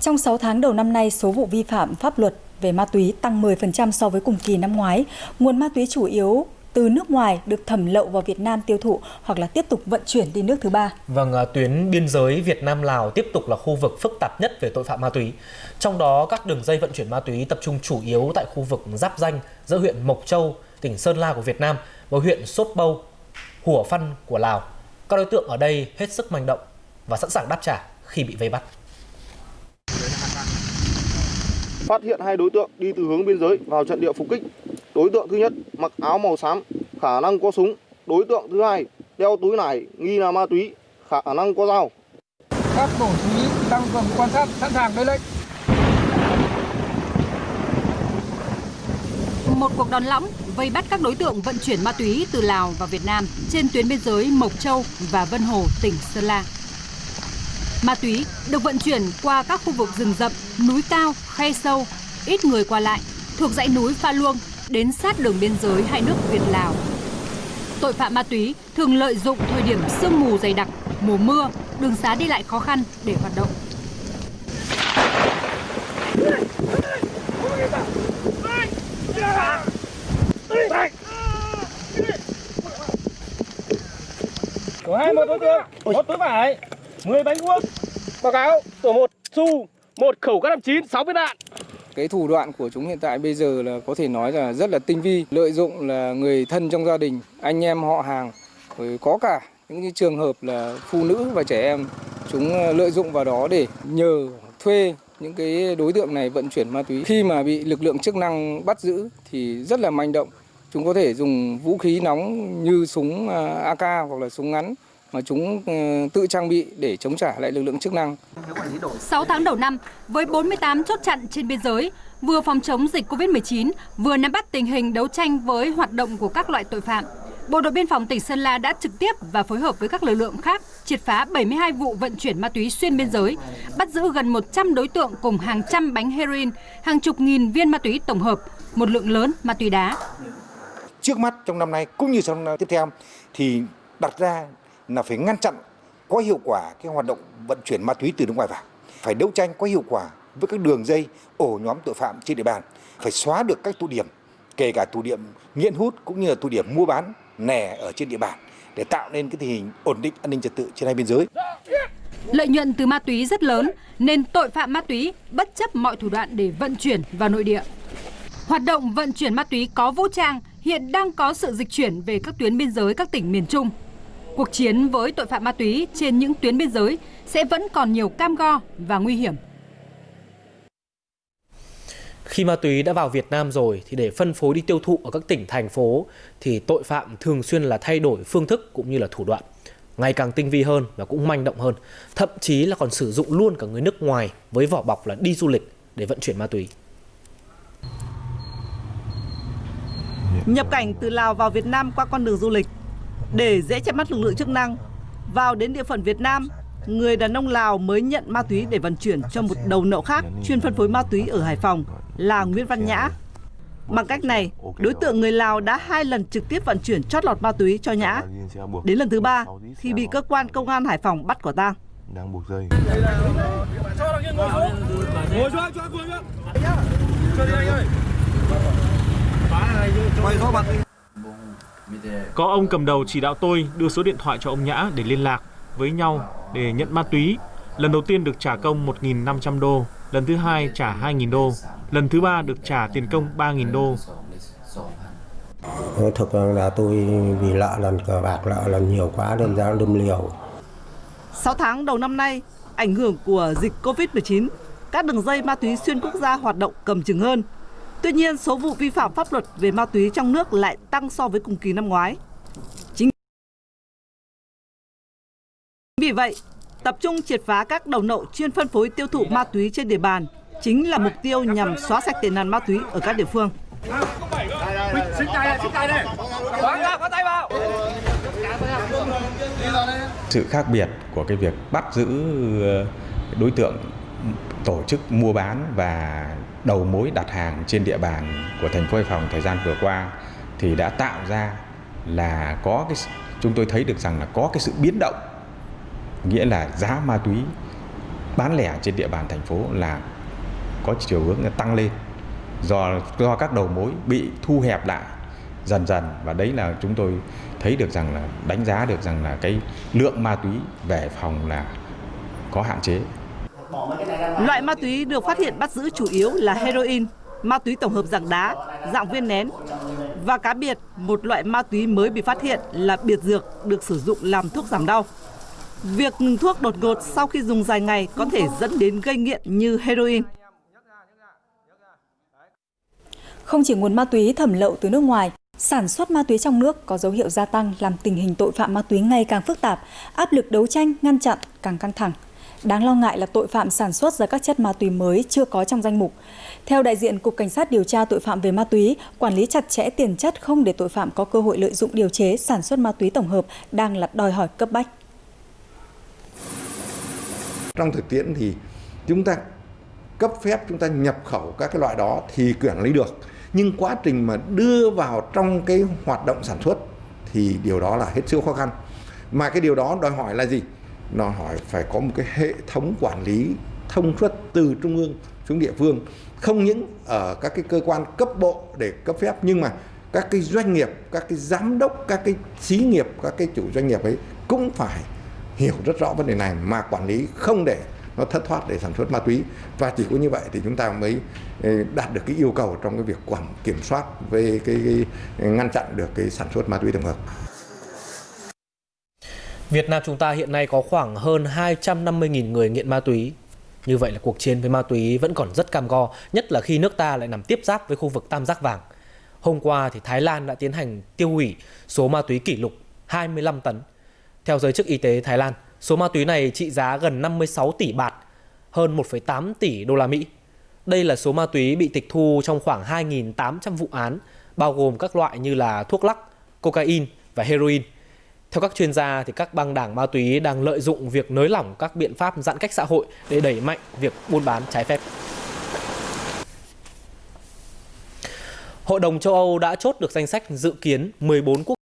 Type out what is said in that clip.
Trong 6 tháng đầu năm nay, số vụ vi phạm pháp luật về ma túy tăng 10% so với cùng kỳ năm ngoái. Nguồn ma túy chủ yếu từ nước ngoài được thẩm lậu vào Việt Nam tiêu thụ hoặc là tiếp tục vận chuyển đi nước thứ ba. Vâng, à, tuyến biên giới Việt Nam Lào tiếp tục là khu vực phức tạp nhất về tội phạm ma túy. Trong đó các đường dây vận chuyển ma túy tập trung chủ yếu tại khu vực giáp danh giữa huyện Mộc Châu, tỉnh Sơn La của Việt Nam và huyện Sốt Bâu, Hủa Phăn của Lào. Các đối tượng ở đây hết sức manh động và sẵn sàng đáp trả khi bị vây bắt. Phát hiện hai đối tượng đi từ hướng biên giới vào trận địa phục kích. Đối tượng thứ nhất mặc áo màu xám, khả năng có súng. Đối tượng thứ hai đeo túi nải nghi là ma túy, khả năng có dao. Các tổ chú ý tăng cường quan sát sẵn sàng lấy lệnh. Một cuộc đòn lõng vây bắt các đối tượng vận chuyển ma túy từ Lào vào Việt Nam trên tuyến biên giới Mộc Châu và Vân Hồ, tỉnh Sơn La. Ma túy được vận chuyển qua các khu vực rừng rậm, núi cao, khe sâu, ít người qua lại, thuộc dãy núi Pha Luông đến sát đường biên giới hai nước Việt Lào. Tội phạm ma túy thường lợi dụng thời điểm sương mù dày đặc, mùa mưa, đường xá đi lại khó khăn để hoạt động. Có hai một đối tượng, một túi vải, 10 bánh guốc. Báo cáo tổ 1 xu, một khẩu các 59, 6 viên đạn. Cái thủ đoạn của chúng hiện tại bây giờ là có thể nói là rất là tinh vi, lợi dụng là người thân trong gia đình, anh em họ hàng, rồi có cả những trường hợp là phụ nữ và trẻ em chúng ờ, lợi dụng vào đó để nhờ thuê những cái đối tượng này vận chuyển ma túy. Khi mà bị lực lượng chức năng bắt giữ thì rất là manh động. Chúng có thể dùng vũ khí nóng như súng ờ, AK hoặc là súng ngắn mà chúng ờ, tự trang bị để chống trả lại lực lượng chức năng. 6 tháng đầu năm, với 48 chốt chặn trên biên giới, vừa phòng chống dịch Covid-19, vừa nắm bắt tình hình đấu tranh với hoạt động của các loại tội phạm. Bộ đội biên phòng tỉnh Sơn La đã trực tiếp và phối hợp với các lực lượng khác triệt phá 72 vụ vận chuyển ma túy xuyên biên giới, bắt giữ gần 100 đối tượng cùng hàng trăm bánh heroin, hàng chục nghìn viên ma túy tổng hợp, một lượng lớn ma túy đá. Trước mắt trong năm nay cũng như trong năm tiếp theo thì đặt ra là phải ngăn chặn có hiệu quả cái hoạt động vận chuyển ma túy từ nước ngoài vào, phải đấu tranh có hiệu quả với các đường dây ổ nhóm tội phạm trên địa bàn, phải xóa được các tụ điểm, kể cả tụ điểm nghiện hút cũng như là tụ điểm mua bán nẻ ở trên địa bàn để tạo nên cái tình hình ổn định an ninh trật tự trên hai biên giới. Lợi nhuận từ ma túy rất lớn nên tội phạm ma túy bất chấp mọi thủ đoạn để vận chuyển vào nội địa. Hoạt động vận chuyển ma túy có vũ trang hiện đang có sự dịch chuyển về các tuyến biên giới các tỉnh miền Trung. Cuộc chiến với tội phạm ma túy trên những tuyến biên giới sẽ vẫn còn nhiều cam go và nguy hiểm. Khi ma túy đã vào Việt Nam rồi thì để phân phối đi tiêu thụ ở các tỉnh thành phố thì tội phạm thường xuyên là thay đổi phương thức cũng như là thủ đoạn ngày càng tinh vi hơn và cũng manh động hơn, thậm chí là còn sử dụng luôn cả người nước ngoài với vỏ bọc là đi du lịch để vận chuyển ma túy. Nhập cảnh từ Lào vào Việt Nam qua con đường du lịch để dễ che mắt lực lượng chức năng. Vào đến địa phận Việt Nam, người đàn ông Lào mới nhận ma túy để vận chuyển cho một đầu nậu khác chuyên phân phối ma túy ở Hải Phòng là Nguyễn Văn Nhã. Bằng cách này, đối tượng người Lào đã hai lần trực tiếp vận chuyển chót lọt ma túy cho Nhã. Đến lần thứ ba, thì bị cơ quan công an Hải Phòng bắt quả tang. đang buộc dây. Ngồi có ông cầm đầu chỉ đạo tôi đưa số điện thoại cho ông Nhã để liên lạc với nhau để nhận ma túy. Lần đầu tiên được trả công 1.500 đô, lần thứ hai trả 2.000 đô, lần thứ ba được trả tiền công 3.000 đô. Nói thật là tôi vì lợ lần cờ bạc lợ lần nhiều quá nên ra đâm liều. 6 tháng đầu năm nay, ảnh hưởng của dịch Covid-19, các đường dây ma túy xuyên quốc gia hoạt động cầm chừng hơn. Tuy nhiên, số vụ vi phạm pháp luật về ma túy trong nước lại tăng so với cùng kỳ năm ngoái. Chính vì vậy, tập trung triệt phá các đầu nậu chuyên phân phối tiêu thụ ma túy trên địa bàn chính là mục tiêu nhằm xóa sạch tệ nạn ma túy ở các địa phương. Sự khác biệt của cái việc bắt giữ ờ, đối tượng tổ chức mua bán và đầu mối đặt hàng trên địa bàn của thành phố Hải Phòng thời gian vừa qua thì đã tạo ra là có cái chúng tôi thấy được rằng là có cái sự biến động nghĩa là giá ma túy bán lẻ trên địa bàn thành phố là có chiều hướng tăng lên do do các đầu mối bị thu hẹp lại dần dần và đấy là chúng tôi thấy được rằng là, đánh giá được rằng là cái lượng ma túy về phòng là có hạn chế. Loại ma túy được phát hiện bắt giữ chủ yếu là heroin, ma túy tổng hợp dạng đá, dạng viên nén và cá biệt, một loại ma túy mới bị phát hiện là biệt dược được sử dụng làm thuốc giảm đau. Việc ngừng thuốc đột ngột sau khi dùng dài ngày có thể dẫn đến gây nghiện như heroin. Không chỉ nguồn ma túy thẩm lậu từ nước ngoài, sản xuất ma túy trong nước có dấu hiệu gia tăng làm tình hình tội phạm ma túy ngày càng phức tạp, áp lực đấu tranh ngăn chặn càng căng thẳng. Đáng lo ngại là tội phạm sản xuất ra các chất ma túy mới chưa có trong danh mục. Theo đại diện Cục Cảnh sát điều tra tội phạm về ma túy, quản lý chặt chẽ tiền chất không để tội phạm có cơ hội lợi dụng điều chế sản xuất ma túy tổng hợp đang là đòi hỏi cấp bách. Trong thực tiễn thì chúng ta cấp phép chúng ta nhập khẩu các cái loại đó thì quản lý được nhưng quá trình mà đưa vào trong cái hoạt động sản xuất thì điều đó là hết sức khó khăn mà cái điều đó đòi hỏi là gì nó hỏi phải có một cái hệ thống quản lý thông suốt từ trung ương xuống địa phương không những ở các cái cơ quan cấp bộ để cấp phép nhưng mà các cái doanh nghiệp các cái giám đốc các cái xí nghiệp các cái chủ doanh nghiệp ấy cũng phải hiểu rất rõ vấn đề này mà quản lý không để nó thất thoát để sản xuất ma túy và chỉ có như vậy thì chúng ta mới ờ, đạt được cái yêu cầu trong cái việc quản kiểm soát về cái, cái ngăn chặn được cái sản xuất ma túy tổng hợp. Việt Nam chúng ta hiện nay có khoảng hơn 250.000 người nghiện ma túy. Như vậy là cuộc chiến với ma túy vẫn còn rất cam go, nhất là khi nước ta lại nằm tiếp giáp với khu vực tam giác vàng. Hôm qua thì Thái Lan đã tiến hành tiêu hủy số ma túy kỷ lục 25 tấn. Theo giới chức y tế Thái Lan, số ma túy này trị giá gần 56 tỷ bạt, hơn 1,8 tỷ đô la Mỹ. Đây là số ma túy bị tịch thu trong khoảng 2.800 vụ án, bao gồm các loại như là thuốc lắc, cocaine và heroin. Theo các chuyên gia, thì các băng đảng ma túy đang lợi dụng việc nới lỏng các biện pháp giãn cách xã hội để đẩy mạnh việc buôn bán trái phép. Hội đồng châu Âu đã chốt được danh sách dự kiến 14 quốc